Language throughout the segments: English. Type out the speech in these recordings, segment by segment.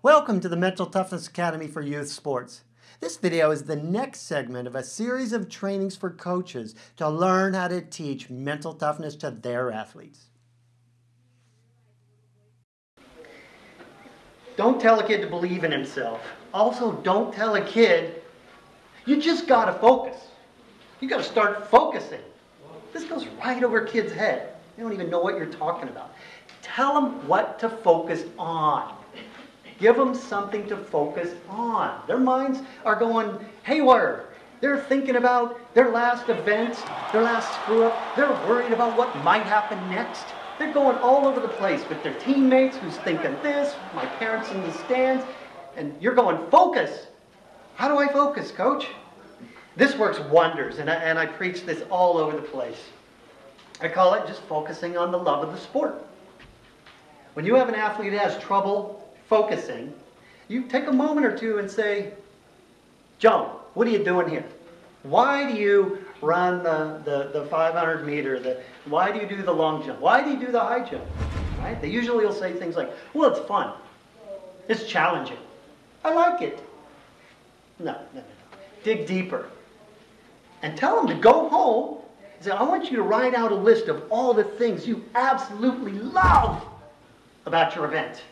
Welcome to the Mental Toughness Academy for Youth Sports. This video is the next segment of a series of trainings for coaches to learn how to teach mental toughness to their athletes. Don't tell a kid to believe in himself. Also, don't tell a kid, you just got to focus. You got to start focusing. This goes right over kids' head. They don't even know what you're talking about. Tell them what to focus on. Give them something to focus on. Their minds are going haywire. They're thinking about their last event, their last screw up. They're worried about what might happen next. They're going all over the place with their teammates who's thinking this, my parents in the stands, and you're going, focus. How do I focus, coach? This works wonders, and I, and I preach this all over the place. I call it just focusing on the love of the sport. When you have an athlete that has trouble focusing, you take a moment or two and say, Joan, what are you doing here? Why do you run the, the, the 500 meter? The, why do you do the long jump? Why do you do the high jump? Right? They usually will say things like, well, it's fun. It's challenging. I like it. No, no, no. Dig deeper. And tell them to go home and say, I want you to write out a list of all the things you absolutely love about your event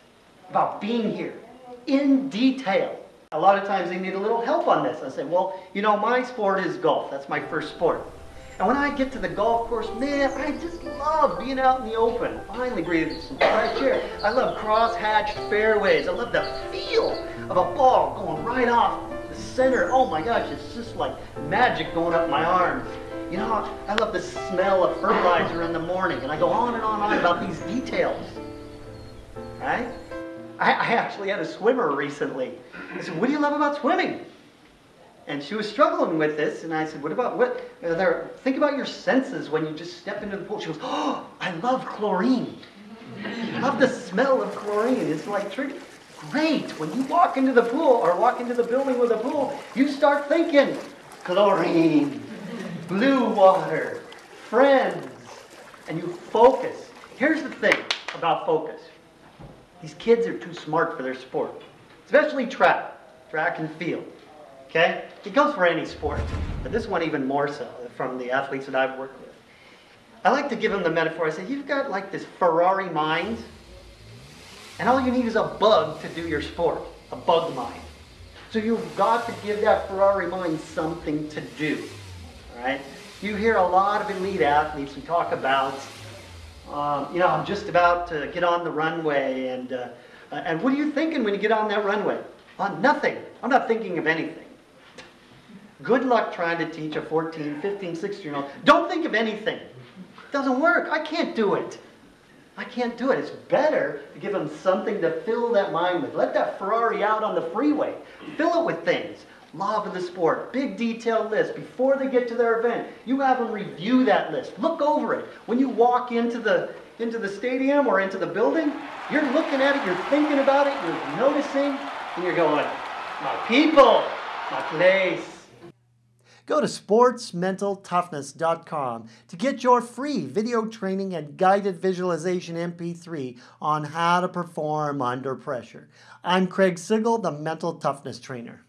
about being here in detail. A lot of times they need a little help on this. I say, well, you know, my sport is golf. That's my first sport. And when I get to the golf course, man, I just love being out in the open. Finally breathing some fresh air. I love cross-hatched fairways. I love the feel of a ball going right off the center. Oh my gosh, it's just like magic going up my arms. You know, I love the smell of fertilizer in the morning. And I go on and on and on about these details. Right? I, I actually had a swimmer recently. I said, what do you love about swimming? And she was struggling with this, and I said, what about, what, uh, there, think about your senses when you just step into the pool. She goes, oh, I love chlorine. I love the smell of chlorine. It's like, great, when you walk into the pool or walk into the building with a pool, you start thinking, chlorine, blue water, friends, and you focus. Here's the thing about focus. These kids are too smart for their sport, especially track, track and field. Okay? It goes for any sport, but this one even more so from the athletes that I've worked with. I like to give them the metaphor. I say, you've got like this Ferrari mind, and all you need is a bug to do your sport, a bug mind. So you've got to give that Ferrari mind something to do. All right? You hear a lot of elite athletes who talk about um, you know, I'm just about to get on the runway, and, uh, and what are you thinking when you get on that runway? Uh, nothing. I'm not thinking of anything. Good luck trying to teach a 14, 15, 16 year old. Don't think of anything. It doesn't work. I can't do it. I can't do it. It's better to give them something to fill that mind with. Let that Ferrari out on the freeway. Fill it with things love of the sport, big detailed list. Before they get to their event, you have them review that list. Look over it. When you walk into the into the stadium or into the building, you're looking at it, you're thinking about it, you're noticing, and you're going, my people, my place. Go to sportsmentaltoughness.com to get your free video training and guided visualization MP3 on how to perform under pressure. I'm Craig Sigl, the Mental Toughness Trainer.